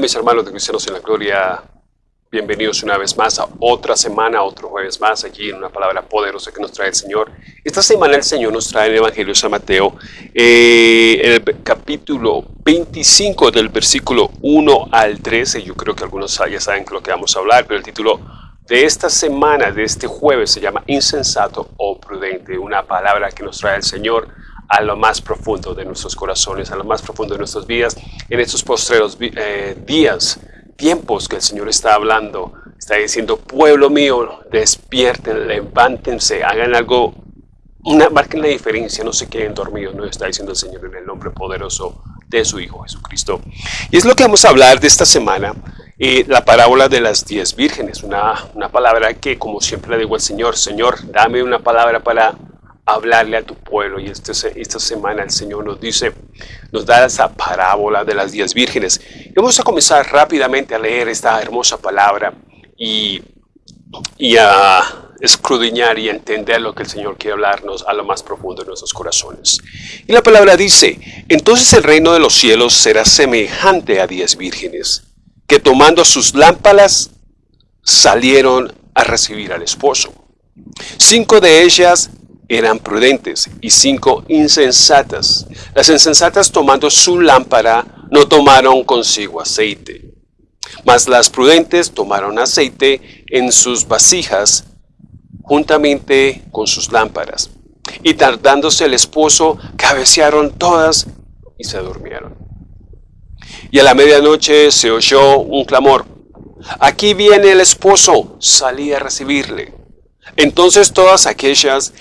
mis hermanos de Cristianos en la Gloria, bienvenidos una vez más a otra semana, otro jueves más, aquí en una palabra poderosa que nos trae el Señor. Esta semana el Señor nos trae el Evangelio de San Mateo, eh, el capítulo 25 del versículo 1 al 13, yo creo que algunos ya saben lo que vamos a hablar, pero el título de esta semana, de este jueves, se llama insensato o prudente, una palabra que nos trae el Señor a lo más profundo de nuestros corazones, a lo más profundo de nuestras vidas, en estos postreros eh, días, tiempos que el Señor está hablando, está diciendo, pueblo mío, despierten, levántense, hagan algo, una, marquen la diferencia, no se queden dormidos, no está diciendo el Señor en el nombre poderoso de su Hijo Jesucristo. Y es lo que vamos a hablar de esta semana, eh, la parábola de las diez vírgenes, una, una palabra que como siempre le digo al Señor, Señor, dame una palabra para hablarle a tu pueblo. Y este, esta semana el Señor nos dice, nos da esa parábola de las diez vírgenes. Vamos a comenzar rápidamente a leer esta hermosa palabra y, y a escudriñar y entender lo que el Señor quiere hablarnos a lo más profundo de nuestros corazones. Y la palabra dice, entonces el reino de los cielos será semejante a diez vírgenes, que tomando sus lámparas salieron a recibir al esposo. Cinco de ellas eran prudentes y cinco insensatas. Las insensatas tomando su lámpara no tomaron consigo aceite, mas las prudentes tomaron aceite en sus vasijas juntamente con sus lámparas. Y tardándose el esposo, cabecearon todas y se durmieron. Y a la medianoche se oyó un clamor. Aquí viene el esposo, salí a recibirle. Entonces todas aquellas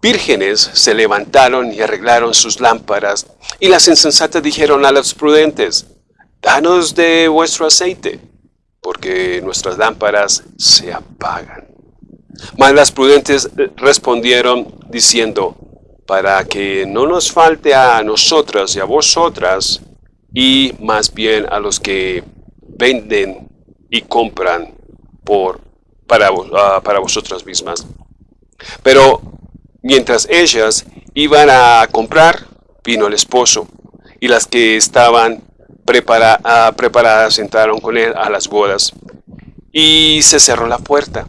vírgenes se levantaron y arreglaron sus lámparas, y las insensatas dijeron a los prudentes, Danos de vuestro aceite, porque nuestras lámparas se apagan. Mas las prudentes respondieron diciendo, para que no nos falte a nosotras y a vosotras, y más bien a los que venden y compran por, para, uh, para vosotras mismas. Pero Mientras ellas iban a comprar, vino el esposo, y las que estaban ah, preparadas entraron con él a las bodas, y se cerró la puerta.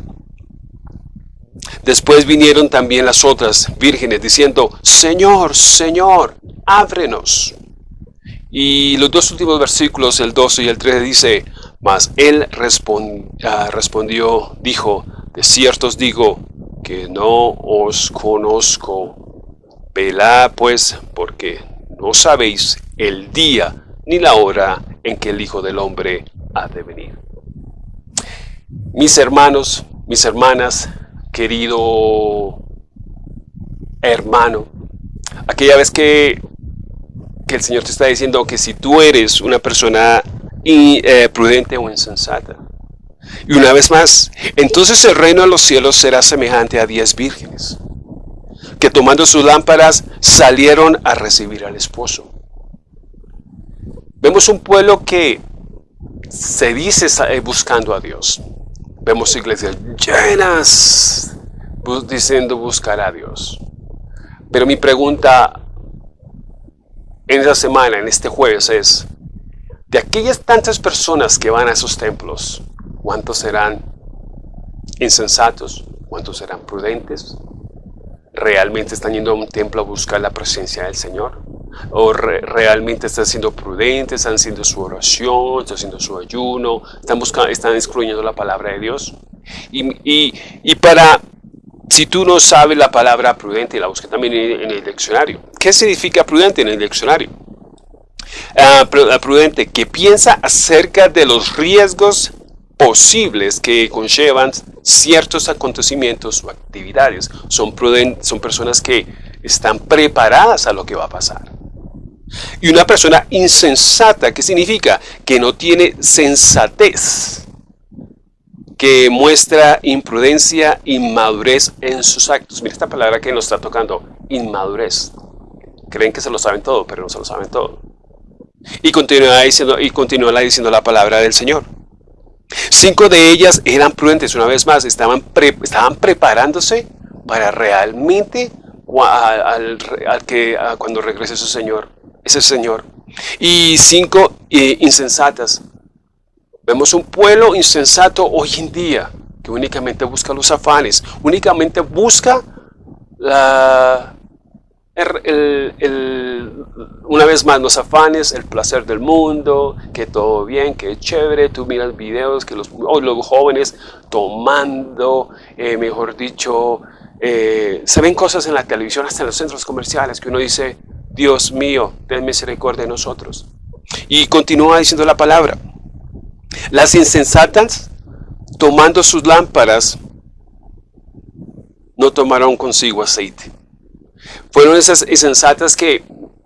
Después vinieron también las otras vírgenes diciendo, Señor, Señor, ábrenos. Y los dos últimos versículos, el 12 y el 13, dice, Mas él ah, respondió, dijo, de cierto os digo, no os conozco. Velad pues, porque no sabéis el día ni la hora en que el Hijo del Hombre ha de venir. Mis hermanos, mis hermanas, querido hermano, aquella vez que, que el Señor te está diciendo que si tú eres una persona eh, prudente o insensata, y una vez más, entonces el reino de los cielos será semejante a diez vírgenes, que tomando sus lámparas salieron a recibir al esposo. Vemos un pueblo que se dice eh, buscando a Dios. Vemos iglesias llenas diciendo buscar a Dios. Pero mi pregunta en esta semana, en este jueves es, de aquellas tantas personas que van a esos templos, ¿Cuántos serán insensatos? ¿Cuántos serán prudentes? ¿Realmente están yendo a un templo a buscar la presencia del Señor? ¿O realmente están siendo prudentes, están haciendo su oración, están haciendo su ayuno, están, buscando, están excluyendo la palabra de Dios? Y, y, para, si tú no sabes la palabra prudente, la busca también en, el diccionario. ¿Qué significa prudente en el diccionario? Ah, prudente, que piensa acerca de los riesgos posibles que conllevan ciertos acontecimientos o actividades. Son, son personas que están preparadas a lo que va a pasar. Y una persona insensata, ¿qué significa? Que no tiene sensatez, que muestra imprudencia, inmadurez en sus actos. Mira esta palabra que nos está tocando, inmadurez. Creen que se lo saben todo, pero no se lo saben todo. Y continúa diciendo, y continúa diciendo la palabra del Señor. Cinco de ellas eran prudentes, una vez más, estaban, estaban preparándose para realmente al, que, cuando regrese su Señor, ese Señor. Y cinco eh, insensatas, Vemos un pueblo insensato hoy en día que únicamente busca los afanes, únicamente busca la, una vez más los afanes, el placer del mundo, que todo bien, que chévere, tú miras videos que los, los jóvenes tomando, eh, mejor dicho, eh, se ven cosas en la televisión, hasta en los centros comerciales, que uno dice, Dios mío, ten misericordia de nosotros. Y continúa diciendo la palabra. Las insensatas, tomando sus lámparas, no tomaron consigo aceite. Fueron esas insensatas que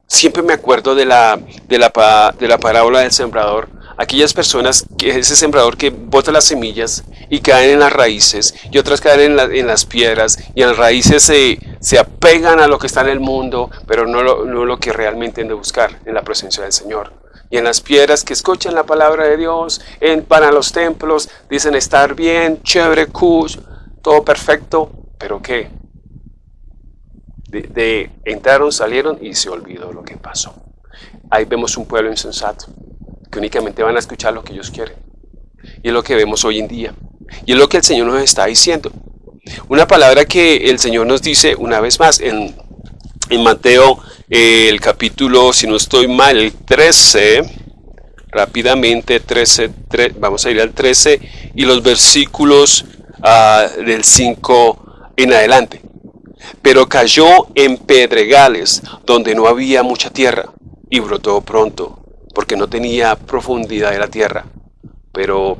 siempre me acuerdo de la, de la, de la parábola del sembrador. Aquellas personas, que ese sembrador que bota las semillas y caen en las raíces y otras caen en, las piedras y en las raíces se, se, apegan a lo que está en el mundo, pero no lo, no lo que realmente han de buscar en la presencia del Señor. Y en las piedras que escuchan la palabra de Dios, en, los templos, dicen estar bien, chévere, cool, todo perfecto, pero ¿qué? De, entraron, salieron y se olvidó lo que pasó. Ahí vemos un pueblo insensato, que únicamente van a escuchar lo que ellos quieren. Y es lo que vemos hoy en día. Y es lo que el Señor nos está diciendo. Una palabra que el Señor nos dice una vez más en, en Mateo, eh, el capítulo, si no estoy mal, el 13, rápidamente, 13, vamos a ir al 13, y los versículos ah, del 5 en adelante. Pero cayó en pedregales donde no había mucha tierra y brotó pronto, porque no tenía profundidad de la tierra. Pero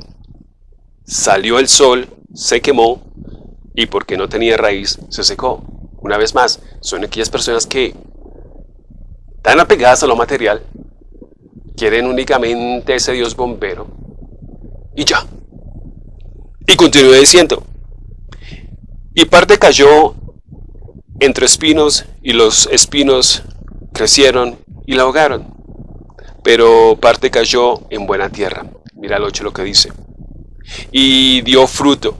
salió el sol, se quemó y porque no tenía raíz, se secó. Una vez más, son aquellas personas que están apegadas a lo material, quieren únicamente ese Dios bombero y ya. Y continúa diciendo, y parte cayó entre espinos y los espinos crecieron y la ahogaron, pero parte cayó en buena tierra. Mira el 8 lo que dice. Y dio fruto,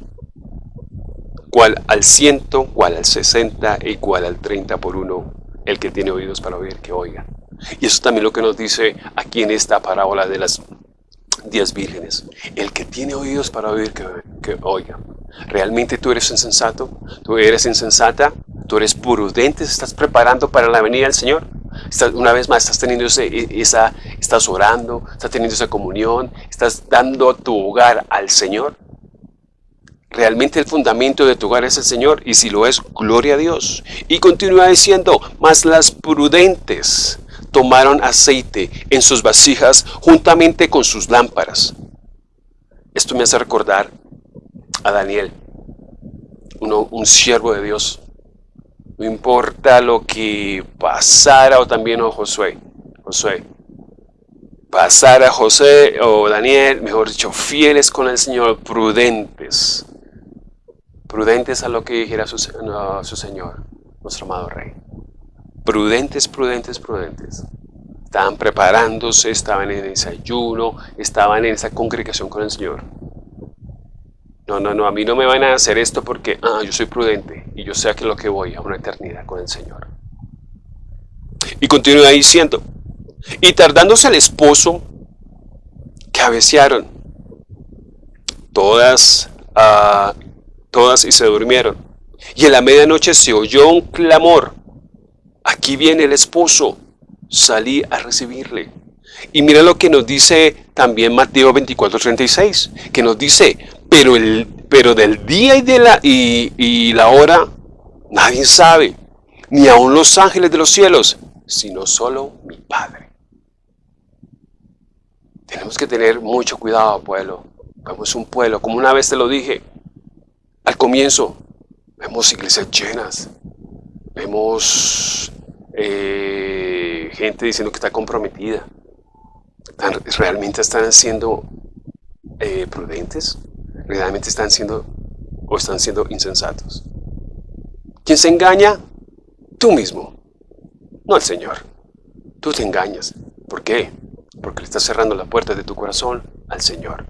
cual al ciento, cual al sesenta y cual al treinta por uno, el que tiene oídos para oír, que oiga. Y eso también lo que nos dice aquí en esta parábola de las diez vírgenes. El que tiene oídos para oír, que, que oiga. ¿Realmente tú eres insensato? ¿Tú eres insensata? ¿Tú eres prudente? ¿Estás preparando para la venida del Señor? una vez más, estás teniendo e, esa, estás orando, estás teniendo esa comunión, estás dando tu hogar al Señor. Realmente el fundamento de tu hogar es el Señor, y si lo es, gloria a Dios. Y continúa diciendo, mas las prudentes tomaron aceite en sus vasijas juntamente con sus lámparas. Esto me hace recordar a Daniel, un siervo de Dios. No importa lo que pasara o también a Josué. Josué. Pasara José o Daniel, mejor dicho, fieles con el Señor, prudentes. Prudentes a lo que dijera su, su Señor, nuestro amado Rey. Prudentes, prudentes, prudentes. Estaban preparándose, estaban en ese ayuno, estaban en esa congregación con el Señor. No, no, no, a mí no me van a hacer esto porque ah, yo soy prudente y yo sé a que lo que voy a una eternidad con el Señor. Y continúa diciendo, y tardándose el esposo, cabecearon todas, uh, todas y se durmieron. Y en la medianoche se oyó un clamor, aquí viene el esposo, salí a recibirle. Y mira lo que nos dice también Mateo 24:36, que nos dice, pero, el, pero del día y, de la, y, la hora nadie sabe, ni aun los ángeles de los cielos, sino solo mi Padre. Tenemos que tener mucho cuidado, pueblo. Vemos un pueblo, como una vez te lo dije, al comienzo, vemos iglesias llenas, vemos eh, gente diciendo que está comprometida. ¿Realmente están siendo eh, prudentes? Realmente están siendo o están siendo insensatos. ¿Quién se engaña? Tú mismo, no el Señor. Tú te engañas. ¿Por qué? Porque le estás cerrando la puerta de tu corazón al Señor.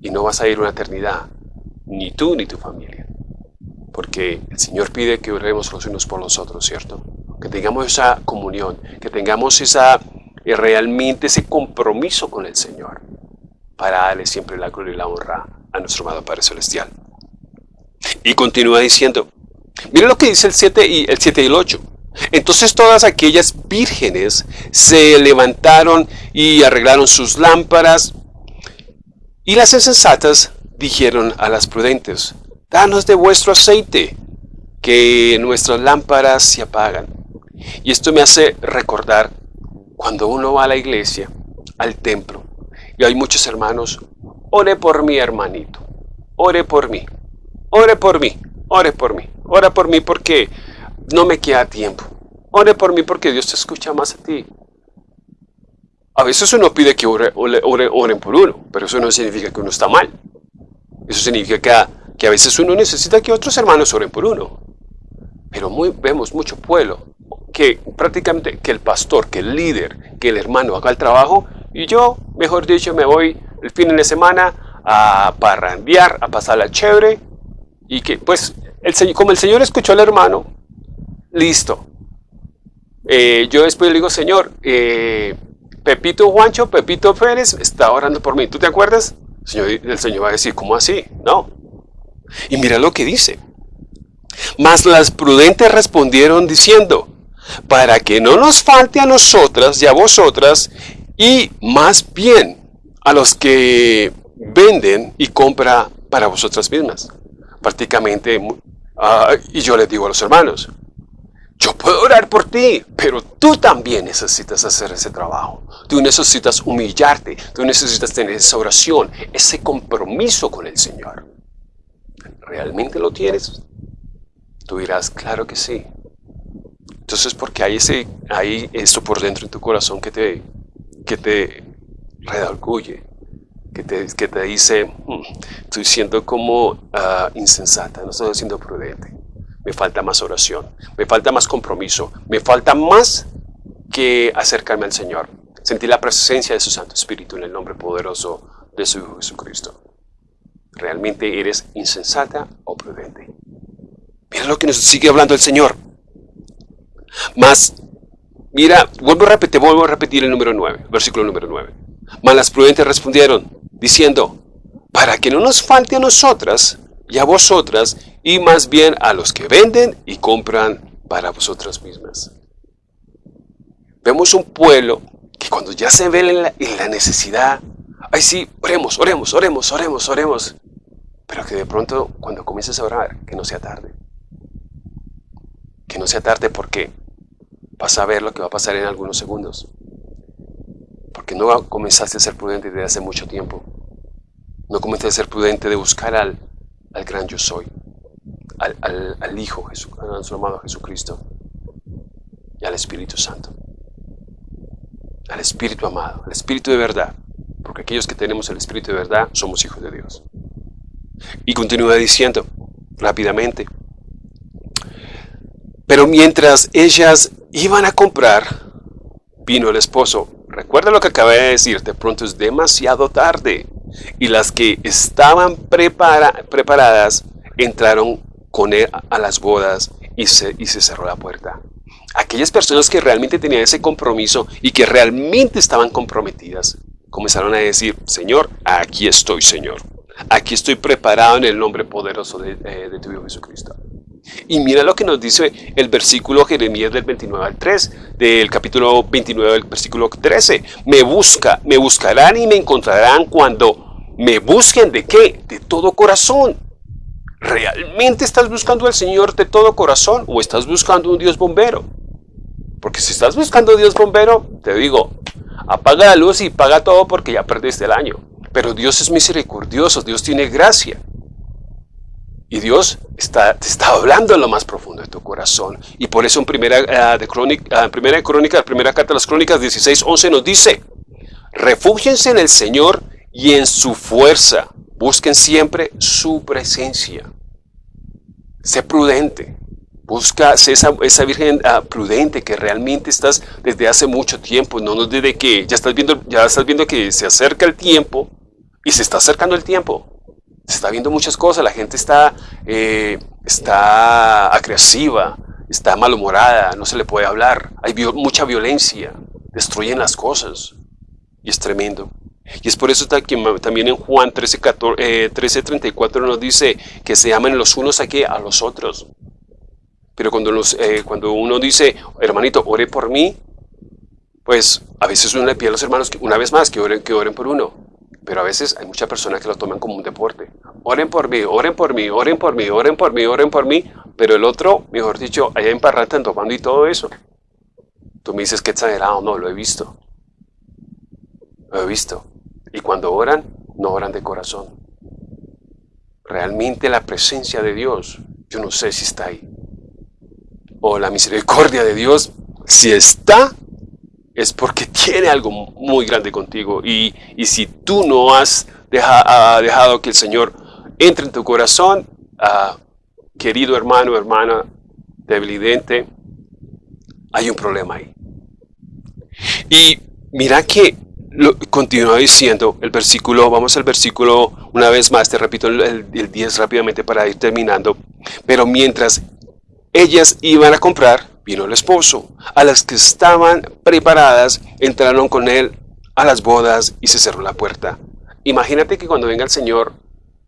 Y no vas a ir una eternidad, ni tú ni tu familia. Porque el Señor pide que oremos los unos por los otros, ¿cierto? Que tengamos esa comunión, que tengamos esa, eh, realmente ese compromiso con el Señor. para darle siempre la gloria y la honra a nuestro amado Padre Celestial. Y continúa diciendo, mira lo que dice el 7 y el 7 y el 8. Entonces todas aquellas vírgenes se levantaron y arreglaron sus lámparas, y las insensatas dijeron a las prudentes, danos de vuestro aceite, que nuestras lámparas se apagan. Y esto me hace recordar cuando uno va a la iglesia, al templo, y hay muchos hermanos, ore por mí hermanito, ore por mí, ore por mí, ore por mí, ora por mí porque no me queda tiempo. Ore por mí porque Dios te escucha más a ti. A veces uno pide que ore, oren por uno, pero eso no significa que uno está mal. Eso significa que, que a veces uno necesita que otros hermanos oren por uno. Pero muy, vemos mucho pueblo que prácticamente que el pastor, que el líder, que el hermano haga el trabajo y yo, mejor dicho, me voy el fin de semana a parrandear, a pasar la chévere y que pues el, como el Señor escuchó al hermano, listo. Eh, yo después le digo, Señor, eh, Pepito Juancho, Pepito Pérez está orando por mí. ¿Tú te acuerdas? El Señor, el Señor va a decir, ¿cómo así? No. Y mira lo que dice. Mas las prudentes respondieron diciendo, para que no nos falte a nosotras y a vosotras, y más bien a los que venden y compra para vosotras mismas. Prácticamente, ah, y yo les digo a los hermanos, yo puedo orar por ti, pero tú también necesitas hacer ese trabajo. Tú necesitas humillarte, tú necesitas tener esa oración, ese compromiso con el Señor. ¿Realmente lo tienes? Tú dirás, claro que sí. Entonces, porque hay, ese, hay esto por dentro en tu corazón que te, que te redalguye, que te, que te dice, hmm, estoy siendo como ah, insensata, no estoy siendo prudente me falta más oración, me falta más compromiso, me falta más que acercarme al Señor. Sentir la presencia de su Santo Espíritu en el nombre poderoso de su Hijo Jesucristo. ¿Realmente eres insensata o prudente? Mira lo que nos sigue hablando el Señor. Más, mira, vuelvo a repetir, vuelvo a repetir el número 9, versículo número 9. Mas las prudentes respondieron, diciendo, para que no nos falte a nosotras y a vosotras, y más bien a los que venden y compran para vosotras mismas. Vemos un pueblo que cuando ya se ve en la, necesidad, ay sí, oremos, oremos, oremos, oremos, oremos, pero que de pronto cuando comiences a orar, que no sea tarde. Que no sea tarde porque vas a ver lo que va a pasar en algunos segundos. Porque no comenzaste a ser prudente desde hace mucho tiempo. No comenzaste a ser prudente de buscar al, al gran yo soy, al, Hijo, Jesús, a nuestro amado Jesucristo y al Espíritu Santo. Al Espíritu amado, al Espíritu de verdad, porque aquellos que tenemos el Espíritu de verdad somos hijos de Dios. Y continúa diciendo rápidamente, pero mientras ellas iban a comprar, vino el esposo. Recuerda lo que acabé de decir, de pronto es demasiado tarde y las que estaban preparadas entraron con él a las bodas y se, y se cerró la puerta. Aquellas personas que realmente tenían ese compromiso y que realmente estaban comprometidas, comenzaron a decir, Señor, aquí estoy, Señor. Aquí estoy preparado en el nombre poderoso de, eh, de tu Hijo Jesucristo. Y mira lo que nos dice el versículo Jeremías del 29 al 3, del capítulo 29 del versículo 13. Me busca, me buscarán y me encontrarán cuando me busquen de qué? De todo corazón. ¿Realmente estás buscando al Señor de todo corazón o estás buscando un Dios bombero? Porque si estás buscando Dios bombero, te digo, apaga la luz y paga todo porque ya perdiste el año. Pero Dios es misericordioso, Dios tiene gracia. Y Dios está, te está hablando en lo más profundo de tu corazón. Y por eso en primera, uh, de crónica, uh, primera crónica, primera carta de las crónicas 16, 11 nos dice, refúgiense en el Señor y en su fuerza. Busquen siempre su presencia. Sé prudente. Busca esa, esa virgen uh, prudente que realmente estás desde hace mucho tiempo, no desde que ya estás viendo, ya estás viendo que se acerca el tiempo y se está acercando el tiempo se está viendo muchas cosas, la gente está, eh, está agresiva, está malhumorada, no se le puede hablar, hay mucha violencia, destruyen las cosas y es tremendo. Y es por eso que también en Juan 13, 34 nos dice que se amen los unos aquí a los otros. Pero cuando, eh, cuando uno dice, hermanito, ore por mí, pues a veces uno le pide a los hermanos una vez más que oren, que oren por uno. Pero a veces hay muchas personas que lo toman como un deporte. Oren por mí, oren por mí, oren por mí, oren por mí, oren por mí. Pero el otro, mejor dicho, allá en Parrata, tomando y todo eso. Tú me dices que exagerado, no, lo he visto. Lo he visto. Y cuando oran, no oran de corazón. Realmente la presencia de Dios, yo no sé si está ahí. O la misericordia de Dios, si está, es porque tiene algo muy grande contigo. Y, si tú no has dejado que el Señor entre en tu corazón, ah, querido hermano, hermana, debilidente, hay un problema ahí. Y mira que lo, continúa diciendo el versículo, vamos al versículo una vez más, te repito el, 10 rápidamente para ir terminando. Pero mientras ellas iban a comprar, vino el esposo. A las que estaban preparadas, entraron con él a las bodas y se cerró la puerta. Imagínate que cuando venga el Señor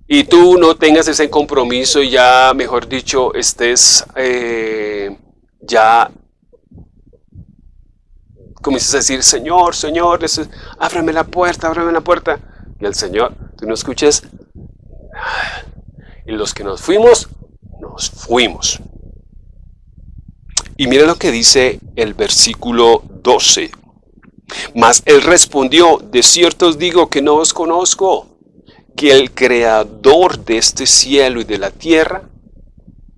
y tú no tengas ese compromiso y ya, mejor dicho, estés eh, ya comienzas a decir, Señor, Señor, ábrame la puerta, ábrame la puerta. Y el Señor, tú no escuches. Y los que nos fuimos, nos fuimos. Y mira lo que dice el versículo 12. Mas él respondió, de cierto os digo que no os conozco, que el creador de este cielo y de la tierra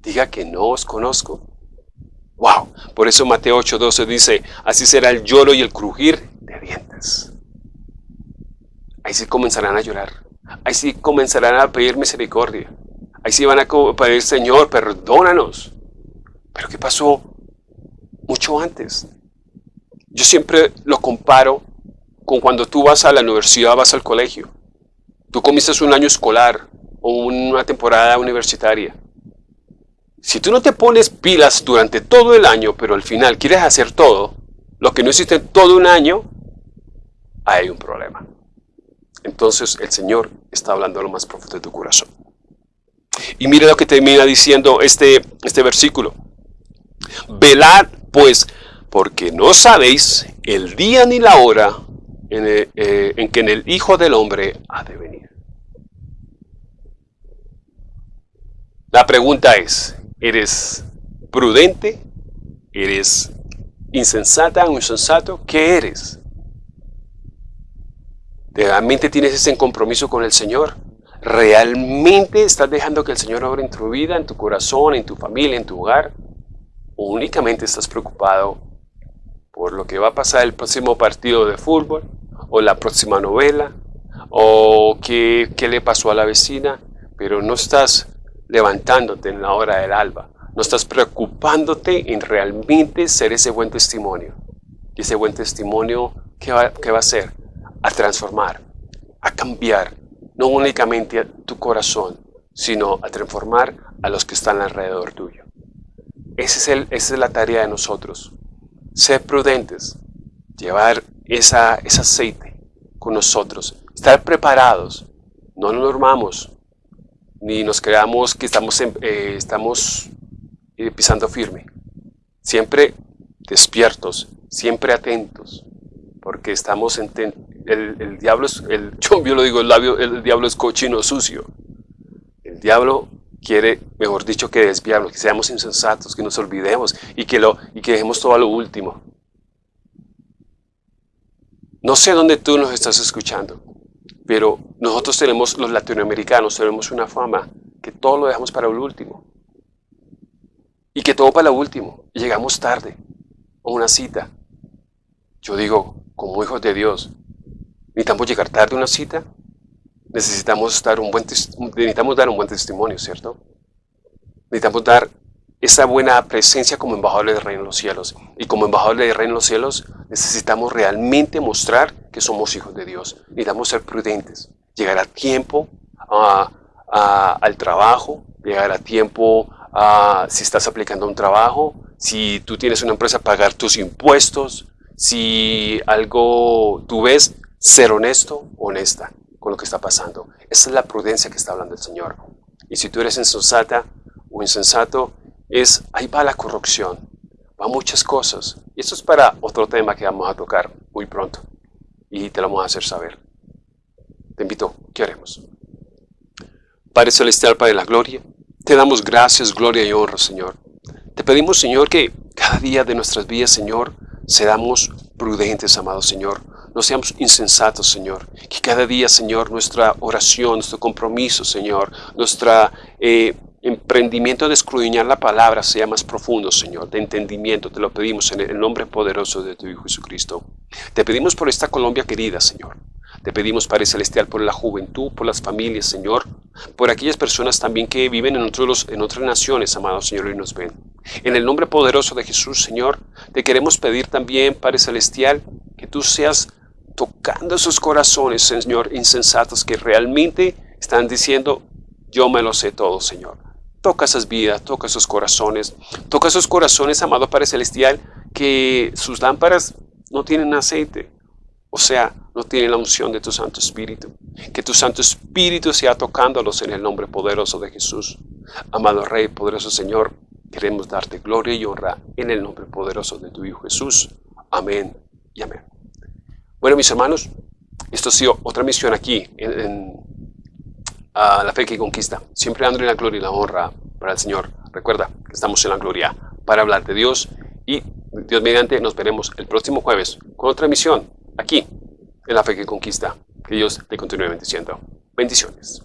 diga que no os conozco. Wow, por eso Mateo 8:12 dice, así será el lloro y el crujir de dientes. Ahí sí comenzarán a llorar, ahí sí comenzarán a pedir misericordia, ahí sí van a pedir, Señor, perdónanos. Pero ¿qué pasó mucho antes? Yo siempre lo comparo con cuando tú vas a la universidad, vas al colegio. Tú comienzas un año escolar o una temporada universitaria. Si tú no te pones pilas durante todo el año, pero al final quieres hacer todo, lo que no hiciste todo un año, hay un problema. Entonces el Señor está hablando a lo más profundo de tu corazón. Y mire lo que termina diciendo este, este versículo. Velad pues, porque no sabéis el día ni la hora en, eh, en que en el Hijo del Hombre ha de venir. La pregunta es, ¿Eres prudente? ¿Eres insensata o insensato? ¿Qué eres? ¿Realmente tienes ese compromiso con el Señor? ¿Realmente estás dejando que el Señor obre en tu vida, en tu corazón, en tu familia, en tu hogar? ¿O únicamente estás preocupado por lo que va a pasar el próximo partido de fútbol? ¿O la próxima novela? ¿O qué, qué le pasó a la vecina? Pero no estás levantándote en la hora del alba. No estás preocupándote en realmente ser ese buen testimonio. Y ese buen testimonio, ¿qué va, va a hacer? A transformar, a cambiar, no únicamente tu corazón, sino a transformar a los que están alrededor tuyo. Ese es el, esa es la tarea de nosotros. Ser prudentes, llevar esa, ese aceite con nosotros, estar preparados. No nos normamos, ni nos creamos que estamos, eh, estamos eh, pisando firme. Siempre despiertos, siempre atentos, porque estamos en... El, diablo es, el, yo lo digo, el, labio, el diablo es cochino sucio. El diablo quiere, mejor dicho, que desviarnos, que seamos insensatos, que nos olvidemos y que, lo, y que dejemos todo a lo último. No sé dónde tú nos estás escuchando, pero nosotros tenemos, los latinoamericanos, tenemos una fama que todo lo dejamos para el último. Y que todo para lo último. Llegamos tarde a una cita. Yo digo, como hijos de Dios, necesitamos llegar tarde a una cita. Necesitamos, dar un buen, necesitamos dar un buen testimonio, ¿cierto? Necesitamos dar esa buena presencia como embajadores del reino de los cielos. Y como embajadores del reino de los cielos necesitamos realmente mostrar que somos hijos de Dios. Necesitamos ser prudentes, llegar a tiempo al trabajo, llegar a tiempo a, si estás aplicando un trabajo, si tú tienes una empresa, pagar tus impuestos, si algo tú ves, ser honesto, honesta con lo que está pasando. Esa es la prudencia que está hablando el Señor. Y si tú eres insensata o insensato, es ahí va la corrupción, va muchas cosas. Y esto es para otro tema que vamos a tocar muy pronto. Y te lo vamos a hacer saber. Te invito, ¿qué haremos? Padre Celestial, Padre de la Gloria, te damos gracias, gloria y honra, Señor. Te pedimos, Señor, que cada día de nuestras vidas, Señor, seamos prudentes, amado Señor. No seamos insensatos, Señor. Que cada día, Señor, nuestra oración, nuestro compromiso, Señor, nuestro eh, emprendimiento de escudriñar la palabra sea más profundo, Señor, de entendimiento. Te lo pedimos en el nombre poderoso de tu Hijo Jesucristo. Te pedimos por esta Colombia querida, Señor. Te pedimos, Padre Celestial, por la juventud, por las familias, Señor, por aquellas personas también que viven en, otros, en otras naciones, amado Señor, y nos ven. En el nombre poderoso de Jesús, Señor, te queremos pedir también, Padre Celestial, que tú seas tocando esos corazones, Señor, insensatos que realmente están diciendo, yo me lo sé todo, Señor. Toca esas vidas, toca esos corazones, toca esos corazones, amado Padre Celestial, que sus lámparas no tienen aceite, o sea, no tienen la unción de tu Santo Espíritu. Que tu Santo Espíritu sea tocándolos en el nombre poderoso de Jesús. Amado Rey, poderoso Señor, queremos darte gloria y honra en el nombre poderoso de tu Hijo Jesús. Amén y amén. Bueno, mis hermanos, esto ha sido otra misión aquí en, La Fe que Conquista. Siempre dándole la gloria y la honra para el Señor. Recuerda que estamos en la gloria para hablar de Dios y Dios mediante nos veremos el próximo jueves con otra misión aquí, en la fe que conquista. Que Dios te continúe bendiciendo. Bendiciones.